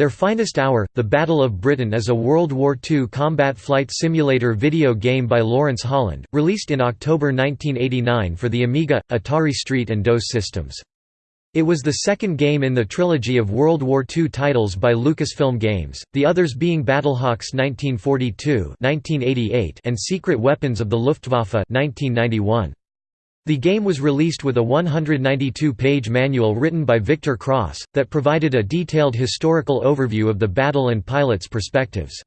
Their Finest Hour, The Battle of Britain is a World War II combat flight simulator video game by Lawrence Holland, released in October 1989 for the Amiga, Atari ST and DOS systems. It was the second game in the trilogy of World War II titles by Lucasfilm Games, the others being Battlehawks 1942 and Secret Weapons of the Luftwaffe 1991. The game was released with a 192-page manual written by Victor Cross, that provided a detailed historical overview of the battle and pilots' perspectives.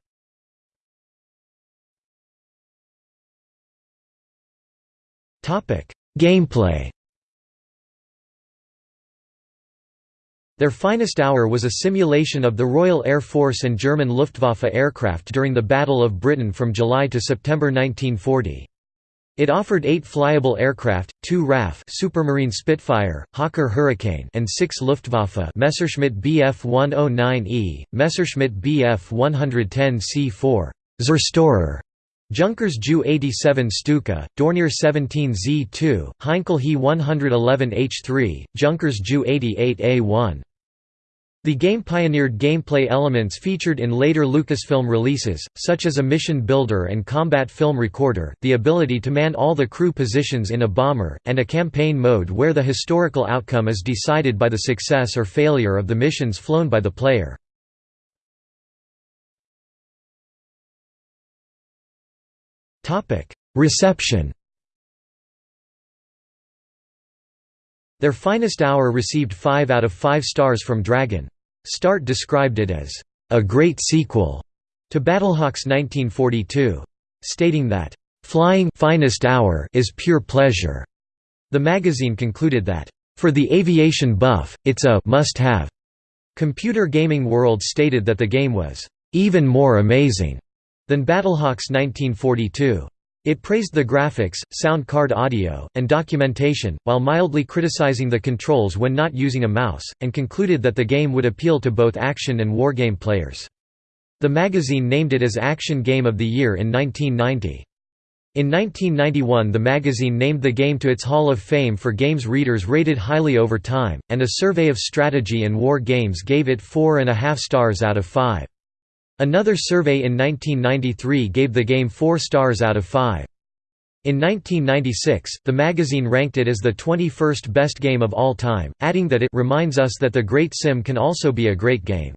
Gameplay Their Finest Hour was a simulation of the Royal Air Force and German Luftwaffe aircraft during the Battle of Britain from July to September 1940. It offered eight flyable aircraft, two RAF Supermarine Spitfire, Hawker Hurricane and six Luftwaffe Messerschmitt Bf-109E, Messerschmitt Bf-110C4 Zerstorer, Junkers Ju-87 Stuka, Dornier 17 Z2, Heinkel He 111 H3, Junkers Ju-88 A1 the game pioneered gameplay elements featured in later Lucasfilm releases, such as a mission builder and combat film recorder, the ability to man all the crew positions in a bomber, and a campaign mode where the historical outcome is decided by the success or failure of the missions flown by the player. Reception Their Finest Hour received 5 out of 5 stars from Dragon. Start described it as, "...a great sequel," to Battlehawks 1942. Stating that, "...flying finest hour is pure pleasure." The magazine concluded that, "...for the aviation buff, it's a must-have." Computer Gaming World stated that the game was, "...even more amazing," than Battlehawks 1942. It praised the graphics, sound card audio, and documentation, while mildly criticizing the controls when not using a mouse, and concluded that the game would appeal to both action and wargame players. The magazine named it as Action Game of the Year in 1990. In 1991 the magazine named the game to its Hall of Fame for games readers rated highly over time, and a survey of strategy and war games gave it four and a half stars out of five. Another survey in 1993 gave the game 4 stars out of 5. In 1996, the magazine ranked it as the 21st best game of all time, adding that it reminds us that the great sim can also be a great game.